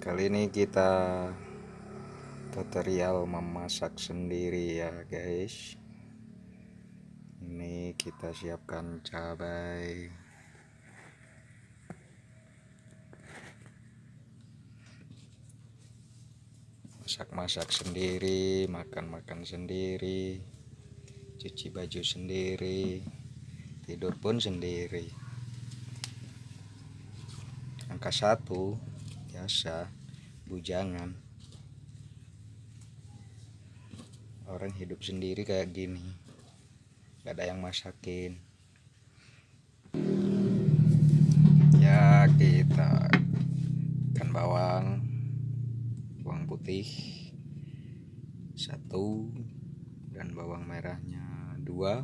kali ini kita tutorial memasak sendiri ya guys. Ini kita siapkan cabai. Masak-masak sendiri makan-makan sendiri cuci baju sendiri tidur pun sendiri. Angka satu biasa bujangan. Orang hidup sendiri kayak gini. Gak ada yang masakin. Ya kita ikan bawang bawang putih satu dan bawang merahnya dua.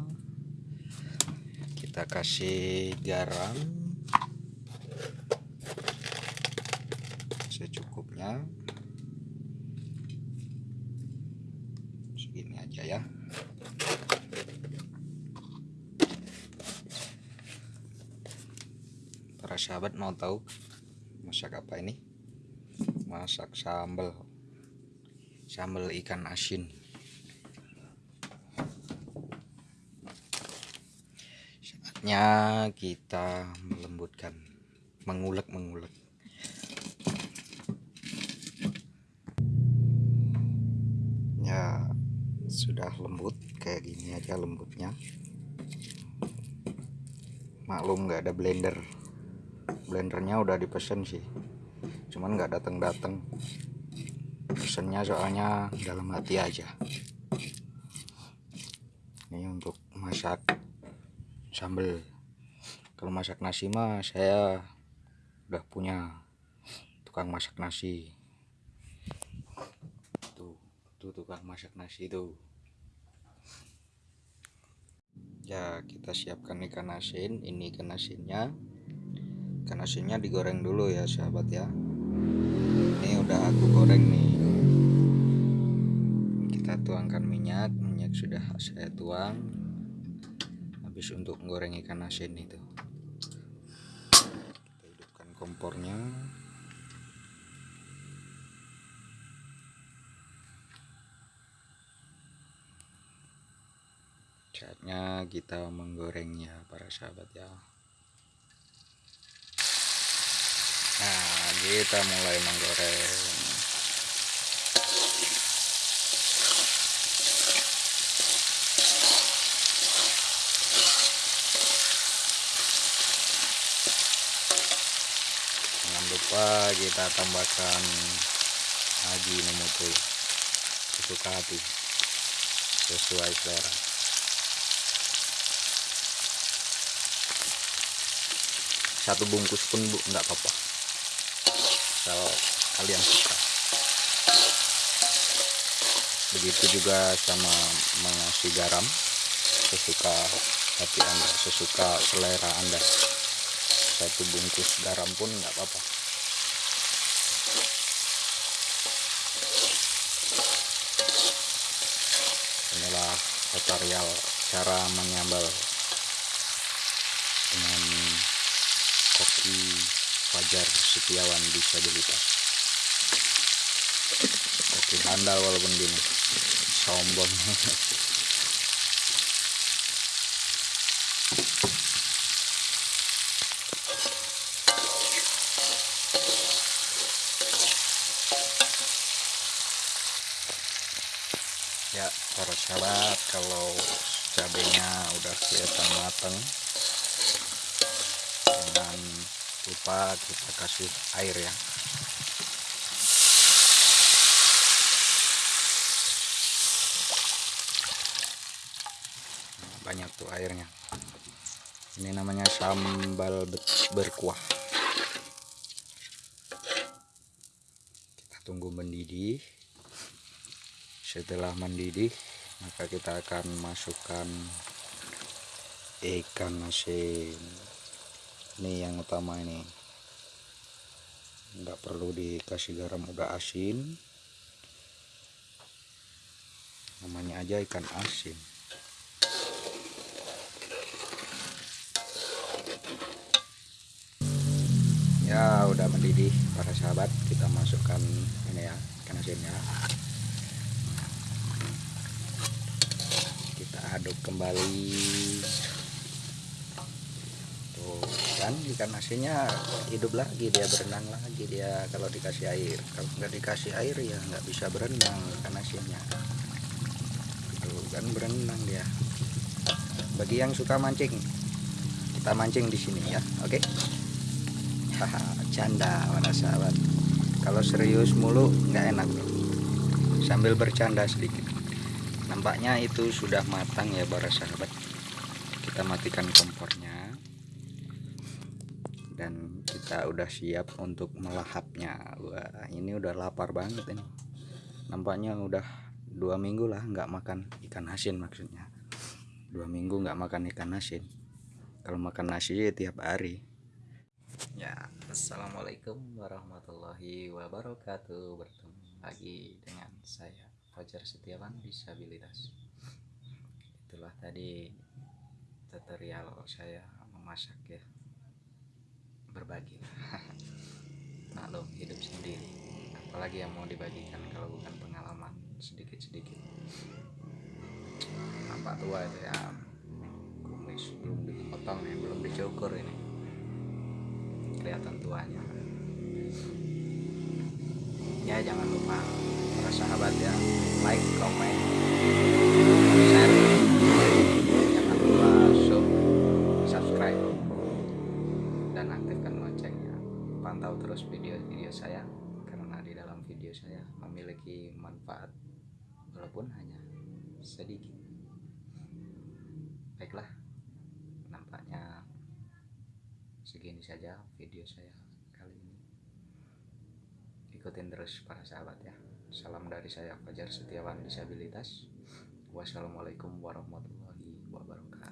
Kita kasih garam secukupnya segini aja ya. Para sahabat mau tahu masak apa ini? Masak sambal. Sambal ikan asin. Saatnya kita melembutkan mengulek-mengulek ya sudah lembut kayak gini aja lembutnya. Maklum nggak ada blender. Blendernya udah dipesan sih. Cuman nggak datang datang pesennya soalnya dalam hati aja. Ini untuk masak sambal kalau masak nasi mah saya udah punya tukang masak nasi tuh tukang masak nasi tuh ya kita siapkan ikan asin. Ini ikan asinnya. Ikan asinnya digoreng dulu ya sahabat ya. Ini udah aku goreng nih. Kita tuangkan minyak. Minyak sudah saya tuang. Habis untuk menggoreng ikan asin itu. Kita hidupkan kompornya saatnya kita menggorengnya para sahabat ya. Nah kita mulai menggoreng. Jangan lupa kita tambahkan haji nemutul sesuka hati. Sesuai selera satu bungkus pun bu nggak apa-apa. Kalau kalian suka. Begitu juga sama mengasih garam. Sesuka hati anda sesuka selera anda. Satu bungkus garam pun nggak apa-apa. Inilah tutorial cara menyambal dengan koki Fajar Setiawan disabilitas koki handal walaupun gini sombong. Ya para sahabat kalau cabenya udah kelihatan matang jangan lupa kita kasih air ya. Banyak tuh airnya. Ini namanya sambal berkuah. Kita tunggu mendidih. Setelah mendidih maka kita akan masukkan ikan asin ini yang utama ini. Nggak perlu dikasih garam udah asin. Namanya aja ikan asin. Ya udah mendidih para sahabat. Kita masukkan ini ya ikan asinnya kita aduk kembali kan ikan asinnya hidup lagi dia berenang lagi dia kalau dikasih air. Kalau nggak dikasih air ya nggak bisa berenang ikan asinnya. Tuh kan berenang dia. Bagi yang suka mancing kita mancing di sini ya oke? Haha canda para sahabat. Kalau serius mulu nggak enak bro. Sambil bercanda sedikit. Nampaknya itu sudah matang ya para sahabat. Kita matikan kompornya dan kita udah siap untuk melahapnya. Wah ini udah lapar banget ini. Nampaknya udah dua minggu lah nggak makan ikan asin maksudnya. Dua minggu nggak makan ikan asin. Kalau makan nasi ya tiap hari. Ya assalamualaikum warahmatullahi wabarakatuh. Bertemu lagi dengan saya Fajar Setiawan disabilitas. Itulah tadi tutorial saya memasak ya berbagi. Maklum hidup sendiri. Apalagi yang mau dibagikan kalau bukan pengalaman sedikit-sedikit. Nampak tua itu ya kumis belum dipotong ya belum dicukur ini. Kelihatan tuanya. Ya jangan lupa para sahabat ya like comment saya memiliki manfaat walaupun hanya sedikit. Baiklah nampaknya segini saja video saya kali ini. Ikutin terus para sahabat ya. Salam dari saya Fajar Setiawan disabilitas. Wassalamualaikum warahmatullahi wabarakatuh